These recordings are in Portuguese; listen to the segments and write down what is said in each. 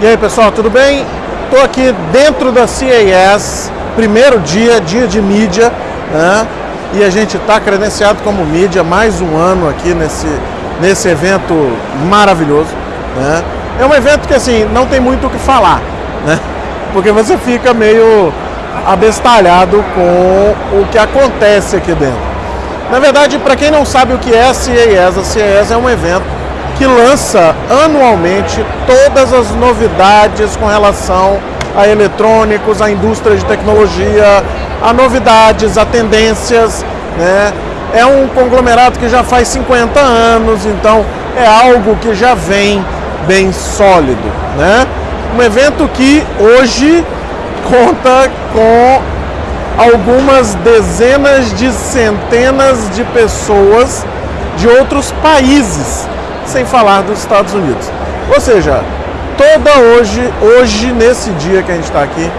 E aí pessoal, tudo bem? Estou aqui dentro da CAS, primeiro dia, dia de mídia, né? E a gente está credenciado como mídia mais um ano aqui nesse, nesse evento maravilhoso, né? É um evento que assim, não tem muito o que falar, né? Porque você fica meio abestalhado com o que acontece aqui dentro. Na verdade, para quem não sabe o que é a CAS, a CAS é um evento que lança anualmente todas as novidades com relação a eletrônicos, a indústria de tecnologia, a novidades, a tendências, né? É um conglomerado que já faz 50 anos, então é algo que já vem bem sólido, né? Um evento que hoje conta com algumas dezenas de centenas de pessoas de outros países sem falar dos Estados Unidos. Ou seja, toda hoje, hoje nesse dia que a gente está aqui,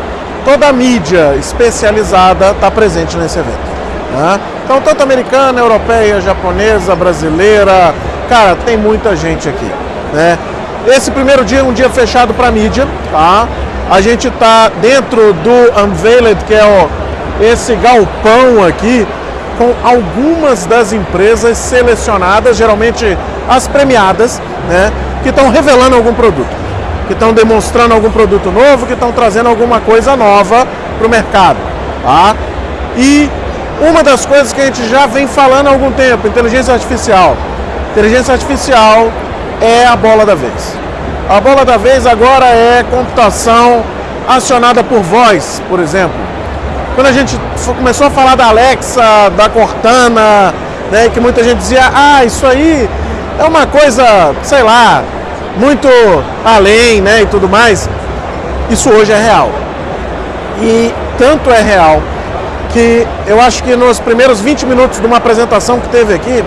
toda a mídia especializada está presente nesse evento. Né? Então, tanto americana, europeia, japonesa, brasileira, cara, tem muita gente aqui. Né? Esse primeiro dia é um dia fechado para mídia, tá? A gente está dentro do Unveiled, que é o, esse galpão aqui, com algumas das empresas selecionadas, geralmente as premiadas, né, que estão revelando algum produto, que estão demonstrando algum produto novo, que estão trazendo alguma coisa nova para o mercado. Tá? E uma das coisas que a gente já vem falando há algum tempo, inteligência artificial. Inteligência artificial é a bola da vez. A bola da vez agora é computação acionada por voz, por exemplo. Quando a gente começou a falar da Alexa, da Cortana, né, que muita gente dizia, ah, isso aí é uma coisa, sei lá, muito além, né, e tudo mais. Isso hoje é real. E tanto é real que eu acho que nos primeiros 20 minutos de uma apresentação que teve aqui,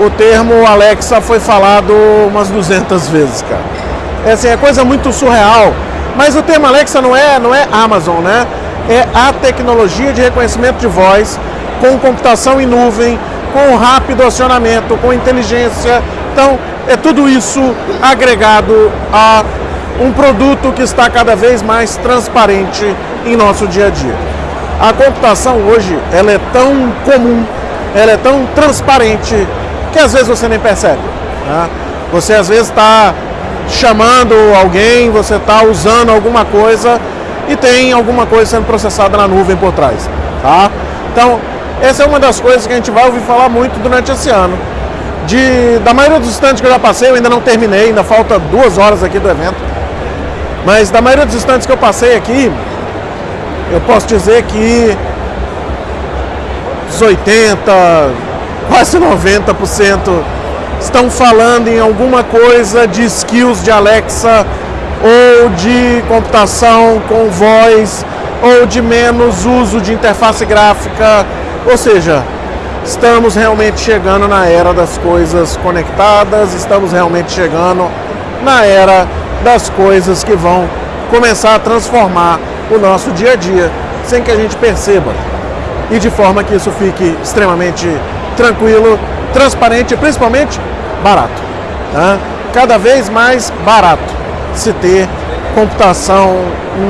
o termo Alexa foi falado umas 200 vezes, cara. É assim, é coisa muito surreal. Mas o termo Alexa não é, não é Amazon, né? É a tecnologia de reconhecimento de voz com computação em nuvem, com rápido acionamento, com inteligência. Então, é tudo isso agregado a um produto que está cada vez mais transparente em nosso dia a dia. A computação hoje, ela é tão comum, ela é tão transparente, que às vezes você nem percebe. Né? Você às vezes está chamando alguém, você está usando alguma coisa e tem alguma coisa sendo processada na nuvem por trás. Tá? Então, essa é uma das coisas que a gente vai ouvir falar muito durante esse ano. De, da maioria dos estantes que eu já passei, eu ainda não terminei, ainda falta duas horas aqui do evento. Mas da maioria dos estantes que eu passei aqui, eu posso dizer que os 80, quase 90% estão falando em alguma coisa de skills de Alexa ou de computação com voz ou de menos uso de interface gráfica ou seja, estamos realmente chegando na era das coisas conectadas, estamos realmente chegando na era das coisas que vão começar a transformar o nosso dia a dia sem que a gente perceba. E de forma que isso fique extremamente tranquilo, transparente e principalmente barato. Tá? Cada vez mais barato se ter computação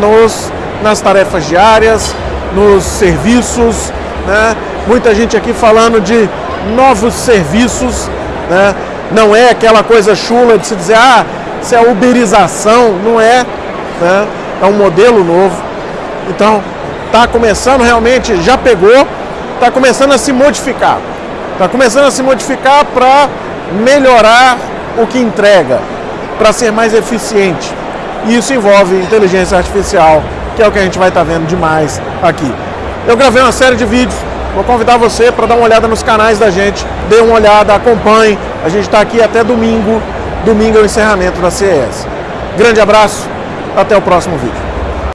nos, nas tarefas diárias, nos serviços, né? Muita gente aqui falando de novos serviços, né? Não é aquela coisa chula de se dizer, ah, isso é uberização, não é, né? É um modelo novo. Então, está começando realmente, já pegou, está começando a se modificar. Está começando a se modificar para melhorar o que entrega, para ser mais eficiente. E isso envolve inteligência artificial, que é o que a gente vai estar tá vendo demais aqui. Eu gravei uma série de vídeos, vou convidar você para dar uma olhada nos canais da gente, dê uma olhada, acompanhe. A gente está aqui até domingo, domingo é o encerramento da CES. Grande abraço, até o próximo vídeo.